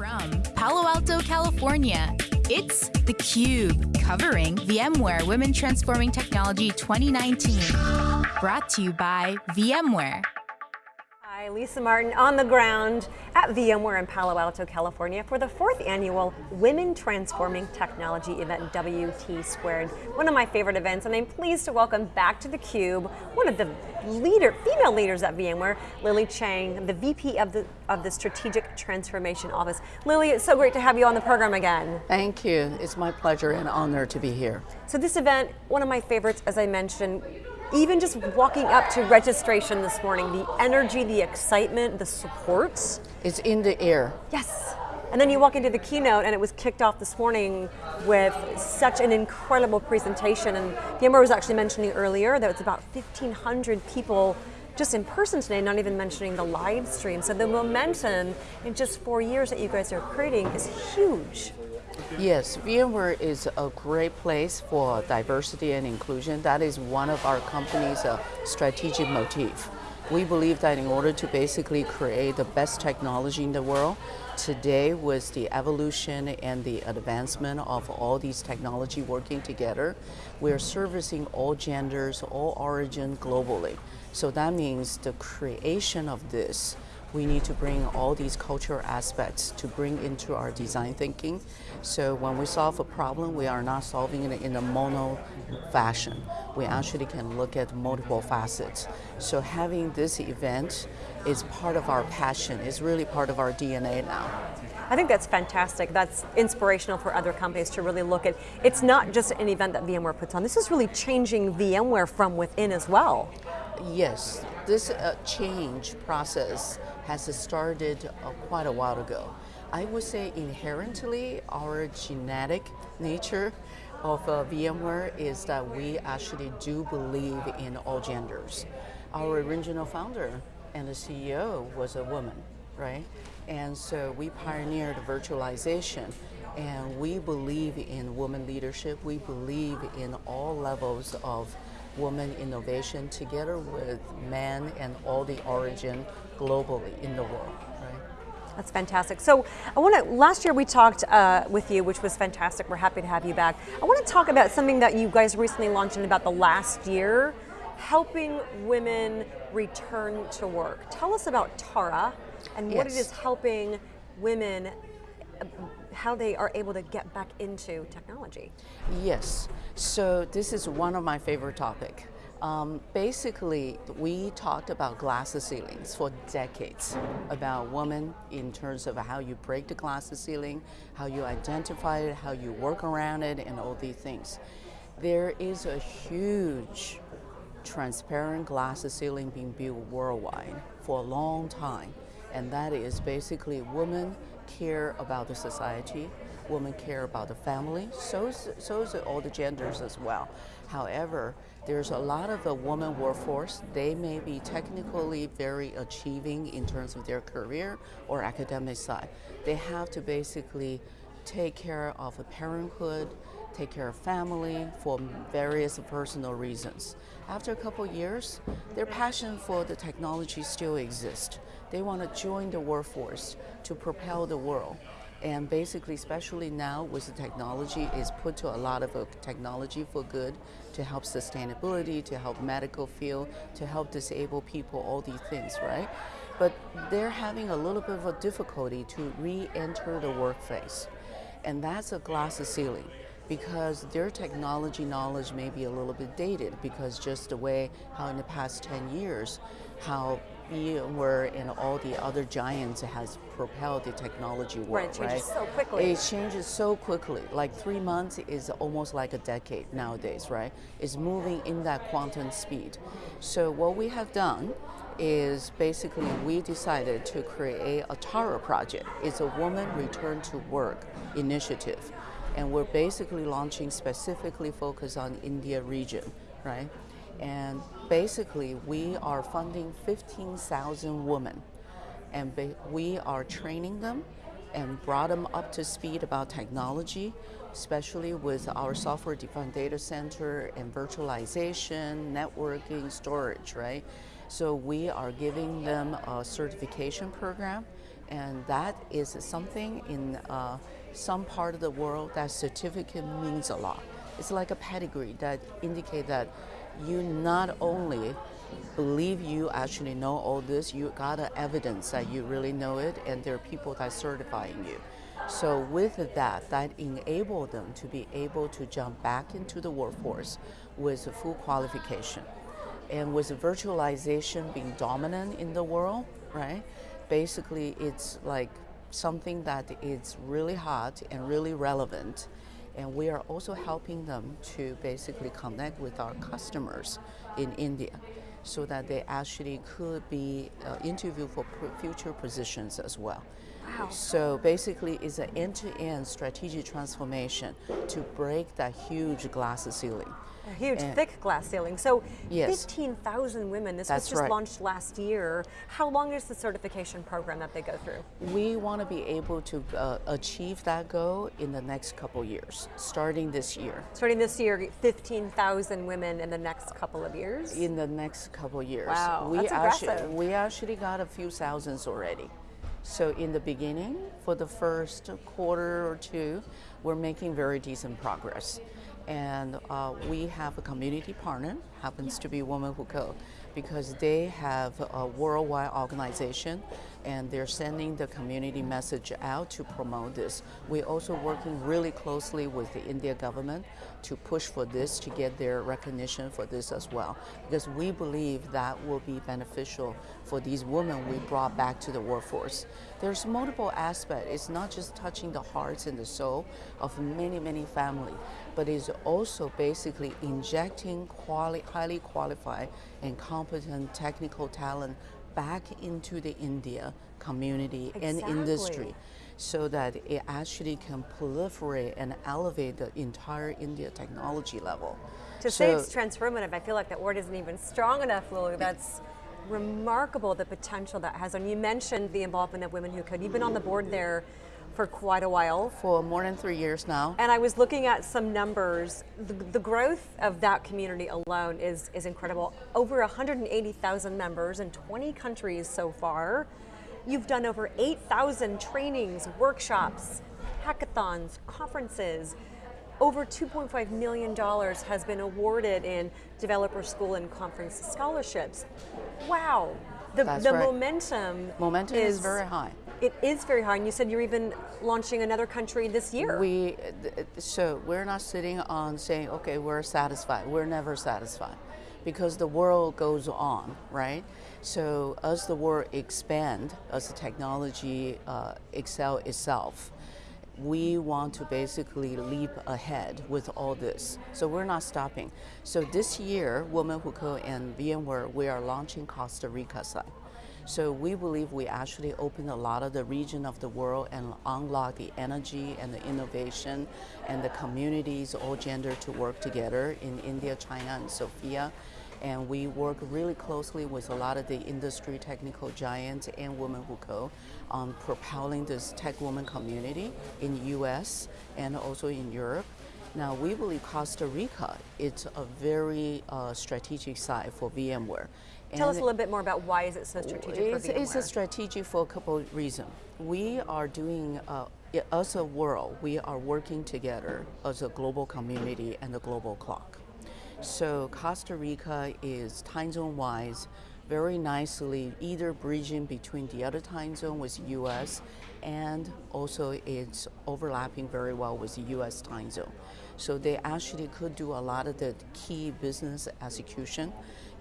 From Palo Alto, California, it's theCUBE, covering VMware Women Transforming Technology 2019. Brought to you by VMware. Hi, Lisa Martin on the ground at VMware in Palo Alto, California for the fourth annual Women Transforming Technology event, WT Squared. One of my favorite events, and I'm pleased to welcome back to theCUBE one of the leader, female leaders at VMware, Lily Chang, the VP of the, of the Strategic Transformation Office. Lily, it's so great to have you on the program again. Thank you, it's my pleasure and honor to be here. So this event, one of my favorites, as I mentioned, even just walking up to registration this morning, the energy, the excitement, the support. It's in the air. Yes. And then you walk into the keynote and it was kicked off this morning with such an incredible presentation. And VMware was actually mentioning earlier that it's about 1,500 people just in person today, not even mentioning the live stream. So the momentum in just four years that you guys are creating is huge. Yes, VMware is a great place for diversity and inclusion. That is one of our company's uh, strategic motif. We believe that in order to basically create the best technology in the world, today with the evolution and the advancement of all these technology working together, we're servicing all genders, all origin globally. So that means the creation of this we need to bring all these cultural aspects to bring into our design thinking. So when we solve a problem, we are not solving it in a mono fashion. We actually can look at multiple facets. So having this event is part of our passion, is really part of our DNA now. I think that's fantastic. That's inspirational for other companies to really look at. It's not just an event that VMware puts on. This is really changing VMware from within as well. Yes, this uh, change process has started uh, quite a while ago. I would say inherently our genetic nature of uh, VMware is that we actually do believe in all genders. Our original founder and the CEO was a woman, right? And so we pioneered virtualization and we believe in woman leadership. We believe in all levels of woman innovation together with men and all the origin globally in the world. Right? That's fantastic. So I want to, last year we talked uh, with you, which was fantastic. We're happy to have you back. I want to talk about something that you guys recently launched in about the last year, helping women return to work. Tell us about Tara and yes. what it is helping women how they are able to get back into technology. Yes, so this is one of my favorite topics. Um, basically, we talked about glass ceilings for decades, about women in terms of how you break the glass ceiling, how you identify it, how you work around it, and all these things. There is a huge transparent glass ceiling being built worldwide for a long time, and that is basically women care about the society, women care about the family, so so all the genders as well. However, there's a lot of the woman workforce. They may be technically very achieving in terms of their career or academic side. They have to basically take care of a parenthood, take care of family for various personal reasons. After a couple years, their passion for the technology still exists. They want to join the workforce to propel the world. And basically, especially now with the technology, is put to a lot of uh, technology for good to help sustainability, to help medical field, to help disabled people, all these things, right? But they're having a little bit of a difficulty to re-enter the workplace. And that's a glass ceiling because their technology knowledge may be a little bit dated because just the way how in the past 10 years, how VMware and all the other giants has propelled the technology world, right? It changes right? so quickly. It changes so quickly. Like three months is almost like a decade nowadays, right? It's moving in that quantum speed. So what we have done is basically we decided to create a Tara project. It's a woman return to work initiative. And we're basically launching specifically focused on India region, right? And basically, we are funding 15,000 women. And we are training them and brought them up to speed about technology, especially with our software-defined data center and virtualization, networking, storage, right? So we are giving them a certification program And that is something in uh, some part of the world that certificate means a lot. It's like a pedigree that indicate that you not only believe you actually know all this, you got evidence that you really know it, and there are people that are certifying you. So with that, that enable them to be able to jump back into the workforce with a full qualification. And with virtualization being dominant in the world, right? Basically, it's like something that is really hot and really relevant. And we are also helping them to basically connect with our customers in India so that they actually could be uh, interviewed for future positions as well. Wow. So basically, it's an end-to-end strategic transformation to break that huge glass ceiling. A huge, And- thick glass ceiling. So Yes. 15,000 women. This That's was just right. launched last year. How long is the certification program that they go through? We want to be able to uh, achieve that goal in the next couple years, starting this year. Starting this year, 15,000 women in the next couple of years. In the next couple years, Wow, we that's actually impressive. we actually got a few thousands already. So in the beginning, for the first quarter or two, we're making very decent progress. And uh, we have a community partner, happens to be Women Who Code, because they have a worldwide organization and they're sending the community message out to promote this. We're also working really closely with the India government to push for this to get their recognition for this as well, because we believe that will be beneficial for these women we brought back to the workforce. There's multiple aspects. It's not just touching the hearts and the soul of many, many families, but it's also basically injecting quali- highly qualified and competent technical talent back into the India community and industry so that it actually can proliferate and elevate the entire India technology level. To say it's transformative, I feel like that word isn't even strong enough, Lulu. That's remarkable the potential that has. And you mentioned the involvement of Women Who Code. You've been on the board there for quite a while. for more than three years now. And I was looking at some numbers. The, the growth of that community alone is, is incredible. Over 180,000 members in 20 countries so far. You've done over 8,000 trainings, workshops, hackathons, conferences. Over $2.5 million has been awarded in developer school and conference scholarships. Wow. The, That's the right. momentum Momentum is very high. It is very high, and you said you're even launching another country this year. We so we're not sitting on saying, okay, we're satisfied. We're never satisfied, because the world goes on, right? So as the world expand, as the technology uh, excel itself, we want to basically leap ahead with all this. So we're not stopping. So this year, Women Who Code and VMware, we are launching Costa Rica side. So we believe we actually open a lot of the region of the world and unlock the energy and the innovation and the communities, all gender to work together in India, China, and Sofia. And we work really closely with a lot of the industry technical giants and Women Who Code on propelling this tech woman community in the US and also in Europe. Now we believe Costa Rica it's a very uh, strategic site for VMware. Tell us a little bit more about why is it so strategic it's, for VMware? it's a strategy for a couple of reasons. We are doing, uh, as a world, we are working together as a global community and a global clock. So Costa Rica is time zone wise very nicely either bridging between the other time zone with US and also it's overlapping very well with the US time zone. So they actually could do a lot of the key business execution,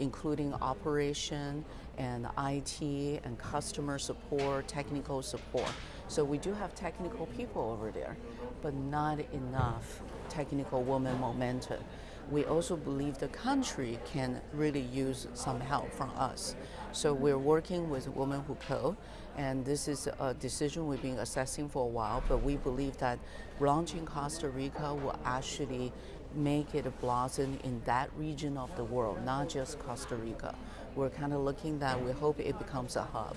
including operation and IT and customer support, technical support. So we do have technical people over there, but not enough technical woman momentum. We also believe the country can really use some help from us. So we're working with Women Who Code, and this is a decision we've been assessing for a while, but we believe that launching Costa Rica will actually make it a blossom in that region of the world, not just Costa Rica. We're kind of looking that we hope it becomes a hub.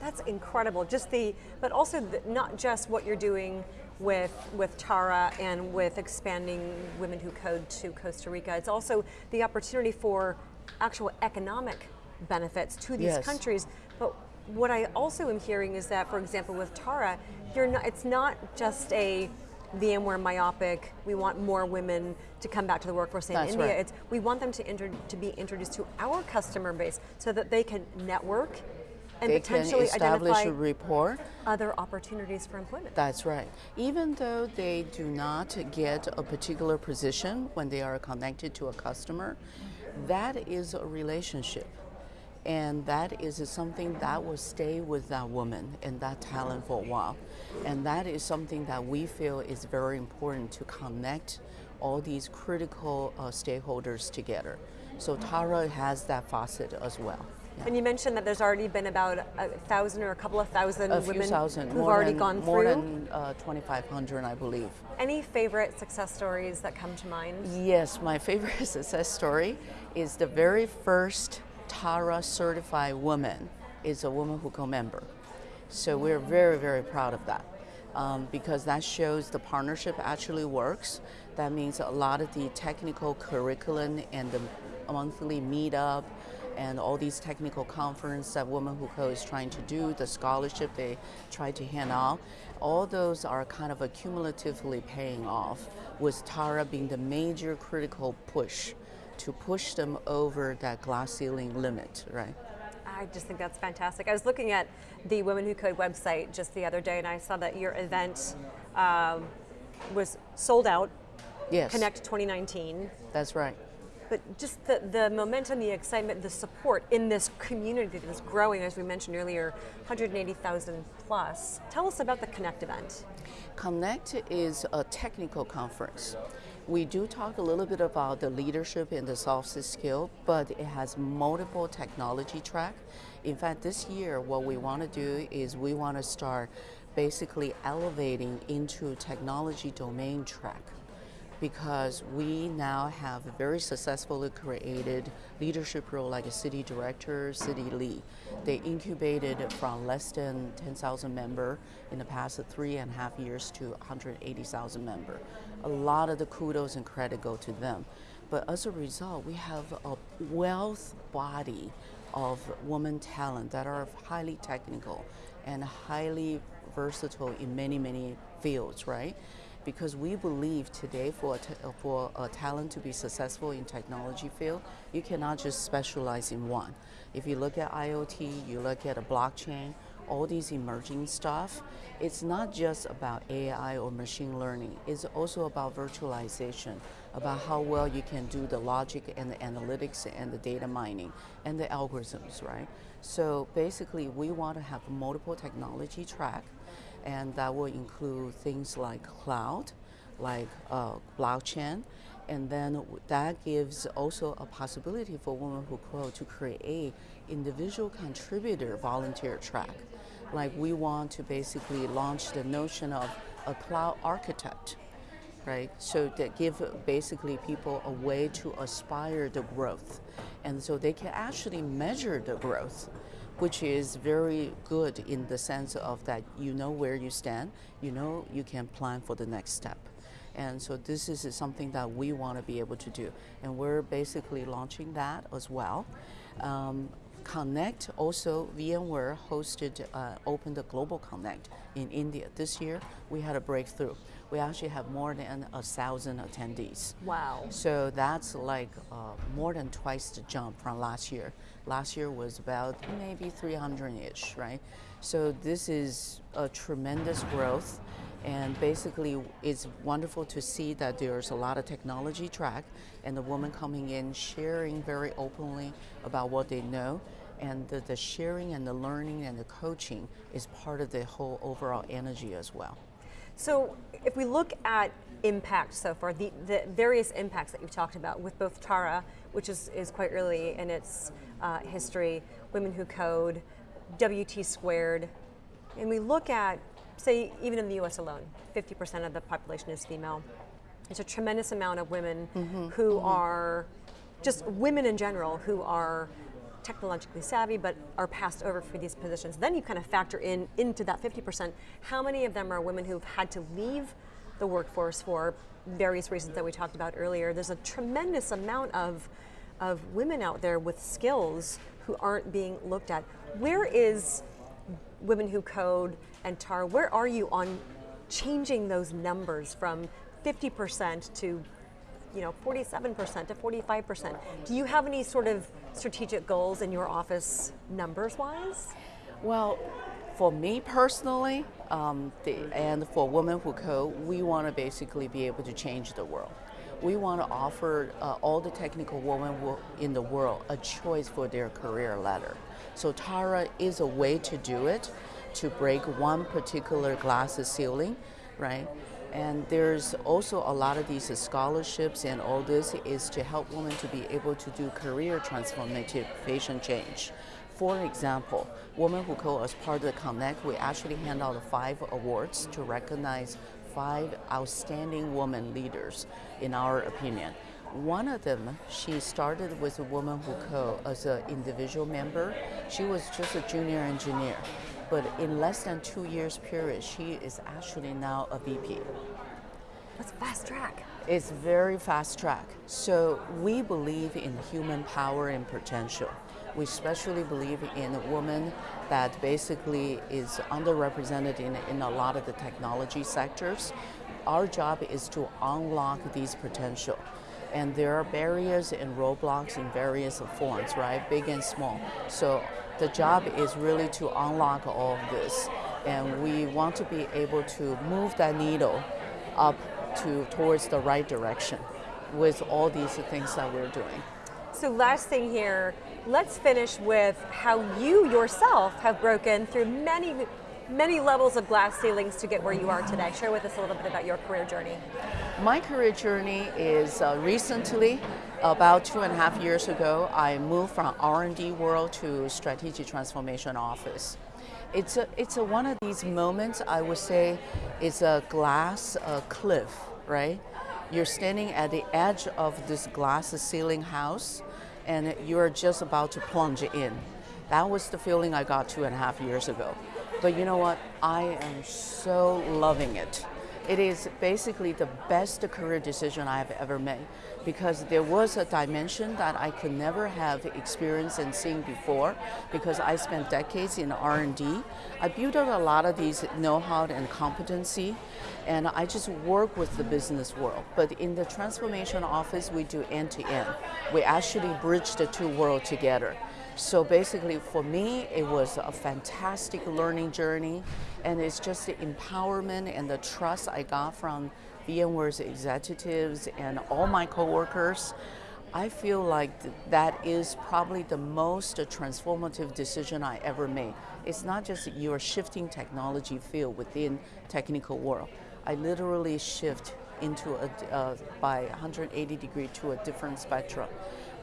That's incredible. Just the, but also the, not just what you're doing with with Tara and with expanding Women Who Code to Costa Rica. It's also the opportunity for actual economic benefits to these Yes. countries. But what I also am hearing is that, for example, with Tara, you're not, it's not just a VMware myopic, we want more women to come back to the workforce in That's India. right. It's, we want them to, to be introduced to our customer base so that they can network and They can potentially establish a rapport. other opportunities for employment. That's right. Even though they do not get a particular position when they are connected to a customer, that is a relationship. And that is something that will stay with that woman and that talent for a while. And that is something that we feel is very important to connect all these critical uh, stakeholders together. So Tara has that facet as well. Yeah. And you mentioned that there's already been about a thousand or a couple of thousand A women thousand, who've more already than, gone more through. than uh, 2,500, I believe. Any favorite success stories that come to mind? Yes, my favorite success story is the very first Tara certified woman is a Woman Who Code member. So we're very, very proud of that um, because that shows the partnership actually works. That means a lot of the technical curriculum and the monthly meetup and all these technical conference that Women Who Code is trying to do, the scholarship they try to hand out, all those are kind of accumulatively paying off with Tara being the major critical push to push them over that glass ceiling limit, right? I just think that's fantastic. I was looking at the Women Who Code website just the other day, and I saw that your event um, was sold out. Yes, Connect 2019. that's right. But just the, the momentum, the excitement, the support in this community that is growing, as we mentioned earlier, 180,000 plus. Tell us about the Connect event. Connect is a technical conference. We do talk a little bit about the leadership and the soft skill, but it has multiple technology track. In fact, this year, what we want to do is we want to start basically elevating into technology domain track because we now have very successfully created leadership role like a city director, city lead. They incubated from less than 10,000 member in the past three and a half years to 180,000 member. A lot of the kudos and credit go to them. But as a result, we have a wealth body of women talent that are highly technical and highly versatile in many, many fields, right? Because we believe today for a, for a talent to be successful in technology field, you cannot just specialize in one. If you look at IoT, you look at a blockchain, all these emerging stuff, it's not just about AI or machine learning. It's also about virtualization, about how well you can do the logic and the analytics and the data mining and the algorithms, right? So basically, we want to have multiple technology track and that will include things like cloud, like uh, blockchain, and then that gives also a possibility for Women Who Code to create individual contributor volunteer track. Like we want to basically launch the notion of a cloud architect, right? So that give basically people a way to aspire the growth, and so they can actually measure the growth which is very good in the sense of that you know where you stand, you know you can plan for the next step. And so this is something that we want to be able to do. And we're basically launching that as well. Um, Connect also VMware hosted uh, opened the Global Connect in India this year. We had a breakthrough. We actually have more than a thousand attendees. Wow. So that's like uh, more than twice the jump from last year. Last year was about maybe 300-ish, right? So this is a tremendous growth, and basically it's wonderful to see that there's a lot of technology track, and the women coming in sharing very openly about what they know, and the, the sharing and the learning and the coaching is part of the whole overall energy as well. So if we look at impact so far, the, the various impacts that you've talked about with both Tara, which is, is quite early in its uh, history, Women Who Code, WT Squared, and we look at, say, even in the US alone, 50% of the population is female. It's a tremendous amount of women who are just women in general who are technologically savvy but are passed over for these positions. Then you kind of factor in into that 50%, how many of them are women who've had to leave the workforce for various reasons that we talked about earlier. There's a tremendous amount of, of women out there with skills who aren't being looked at. Where is Women Who Code and Tara, where are you on changing those numbers from 50% to you know, 47% to 45%. Do you have any sort of strategic goals in your office numbers wise? Well, for me personally, um, the, and for Women Who Code, we want to basically be able to change the world. We want to offer uh, all the technical women in the world a choice for their career ladder. So Tara is a way to do it, to break one particular glass ceiling, right? And there's also a lot of these scholarships and all this is to help women to be able to do career transformative patient change. For example, Women Who Code as part of the Connect, we actually hand out five awards to recognize five outstanding women leaders, in our opinion. One of them, she started with a Woman Who Code as an individual member. She was just a junior engineer but in less than two years period, she is actually now a VP. That's fast track. It's very fast track. So we believe in human power and potential. We especially believe in a woman that basically is underrepresented in, in a lot of the technology sectors. Our job is to unlock these potential. And there are barriers and roadblocks in various forms, right? Big and small. So the job is really to unlock all of this. And we want to be able to move that needle up to towards the right direction with all these things that we're doing. So last thing here, let's finish with how you yourself have broken through many many levels of glass ceilings to get where you are today. Share with us a little bit about your career journey. My career journey is uh, recently, about two and a half years ago, I moved from R&D world to strategic transformation office. It's, a, it's a, one of these moments, I would say, it's a glass cliff, right? You're standing at the edge of this glass ceiling house and you're just about to plunge in. That was the feeling I got two and a half years ago. But you know what? I am so loving it. It is basically the best career decision I have ever made because there was a dimension that I could never have experienced and seen before because I spent decades in R&D. I built up a lot of these know-how and competency and I just work with the business world. But in the transformation office, we do end-to-end. -end. We actually bridge the two worlds together. So basically for me, it was a fantastic learning journey and it's just the empowerment and the trust I got from VMware's executives and all my coworkers. I feel like th that is probably the most transformative decision I ever made. It's not just you're shifting technology field within technical world. I literally shift into a, uh, by 180 degree to a different spectrum.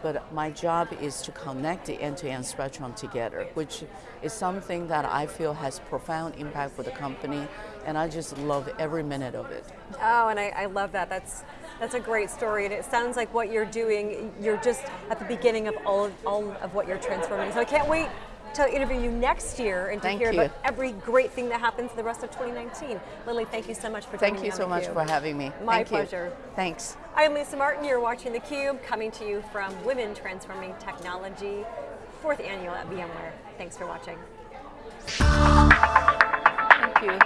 But my job is to connect the end-to-end -end spectrum together, which is something that I feel has profound impact for the company, and I just love every minute of it. Oh, and I, I love that. That's that's a great story, and it sounds like what you're doing, you're just at the beginning of all of, all of what you're transforming. So I can't wait to interview you next year and to thank hear you. about every great thing that happens the rest of 2019. Lily, thank you so much for Thank you so much for having me. My thank pleasure. You. Thanks. I'm Lisa Martin. You're watching theCUBE, coming to you from Women Transforming Technology, fourth annual at VMware. Thanks for watching. Thank you.